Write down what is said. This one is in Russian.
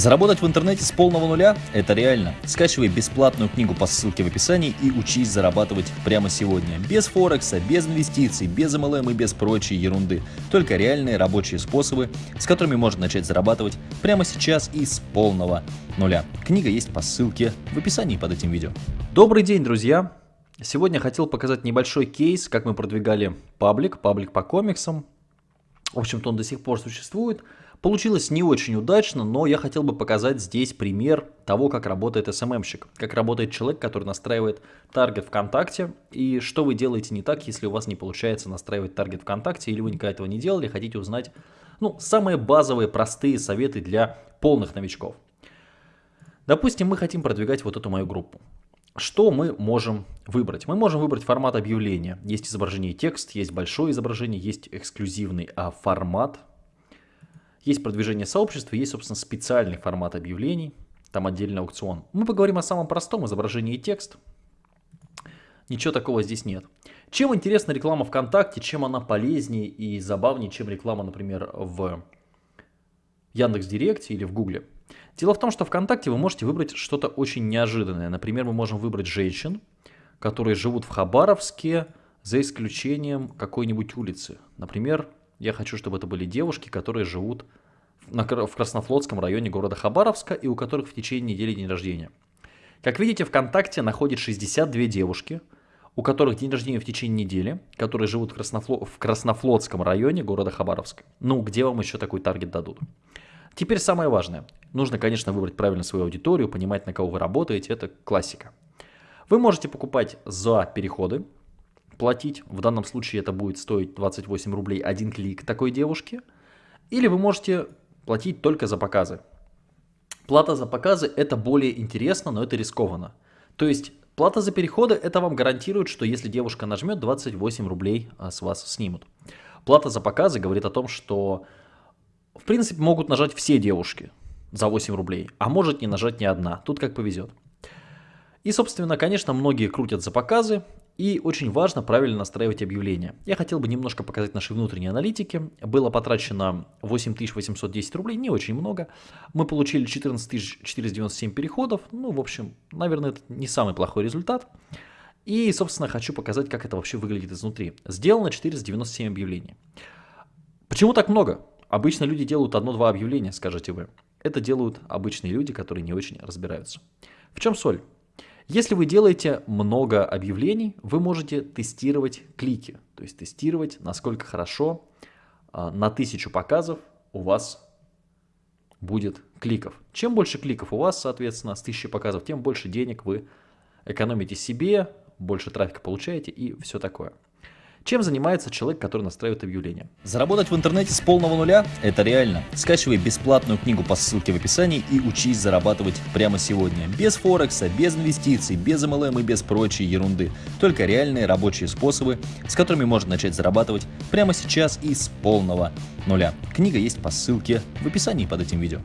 Заработать в интернете с полного нуля – это реально. Скачивай бесплатную книгу по ссылке в описании и учись зарабатывать прямо сегодня. Без Форекса, без инвестиций, без MLM и без прочей ерунды. Только реальные рабочие способы, с которыми можно начать зарабатывать прямо сейчас и с полного нуля. Книга есть по ссылке в описании под этим видео. Добрый день, друзья! Сегодня хотел показать небольшой кейс, как мы продвигали паблик, паблик по комиксам. В общем-то, он до сих пор существует. Получилось не очень удачно, но я хотел бы показать здесь пример того, как работает SMM-щик, как работает человек, который настраивает таргет ВКонтакте, и что вы делаете не так, если у вас не получается настраивать таргет ВКонтакте, или вы никогда этого не делали, хотите узнать ну, самые базовые, простые советы для полных новичков. Допустим, мы хотим продвигать вот эту мою группу. Что мы можем выбрать? Мы можем выбрать формат объявления. Есть изображение и текст, есть большое изображение, есть эксклюзивный а, формат, есть продвижение сообщества, есть, собственно, специальный формат объявлений, там отдельный аукцион. Мы поговорим о самом простом изображении и текст. Ничего такого здесь нет. Чем интересна реклама ВКонтакте, чем она полезнее и забавнее, чем реклама, например, в Яндекс.Директе или в Гугле? Дело в том, что ВКонтакте вы можете выбрать что-то очень неожиданное. Например, мы можем выбрать женщин, которые живут в Хабаровске, за исключением какой-нибудь улицы. Например, я хочу, чтобы это были девушки, которые живут в Краснофлотском районе города Хабаровска и у которых в течение недели день рождения. Как видите, ВКонтакте находит 62 девушки, у которых день рождения в течение недели, которые живут в, Краснофло... в Краснофлотском районе города Хабаровска. Ну, где вам еще такой таргет дадут? Теперь самое важное. Нужно, конечно, выбрать правильно свою аудиторию, понимать, на кого вы работаете, это классика. Вы можете покупать за переходы, платить. В данном случае это будет стоить 28 рублей один клик такой девушки. Или вы можете платить только за показы. Плата за показы это более интересно, но это рискованно. То есть плата за переходы это вам гарантирует, что если девушка нажмет, 28 рублей а, с вас снимут. Плата за показы говорит о том, что в принципе могут нажать все девушки за 8 рублей, а может не нажать ни одна. Тут как повезет. И, собственно, конечно, многие крутят за показы, и очень важно правильно настраивать объявления. Я хотел бы немножко показать наши внутренние аналитики. Было потрачено 8810 рублей, не очень много. Мы получили 14497 переходов. Ну, в общем, наверное, это не самый плохой результат. И, собственно, хочу показать, как это вообще выглядит изнутри. Сделано 497 объявлений. Почему так много? Обычно люди делают одно-два объявления, скажете вы. Это делают обычные люди, которые не очень разбираются. В чем соль? Если вы делаете много объявлений, вы можете тестировать клики, то есть тестировать, насколько хорошо а, на тысячу показов у вас будет кликов. Чем больше кликов у вас, соответственно, с тысячи показов, тем больше денег вы экономите себе, больше трафика получаете и все такое. Чем занимается человек, который настраивает объявления? Заработать в интернете с полного нуля – это реально. Скачивай бесплатную книгу по ссылке в описании и учись зарабатывать прямо сегодня. Без Форекса, без инвестиций, без MLM и без прочей ерунды. Только реальные рабочие способы, с которыми можно начать зарабатывать прямо сейчас и с полного нуля. Книга есть по ссылке в описании под этим видео.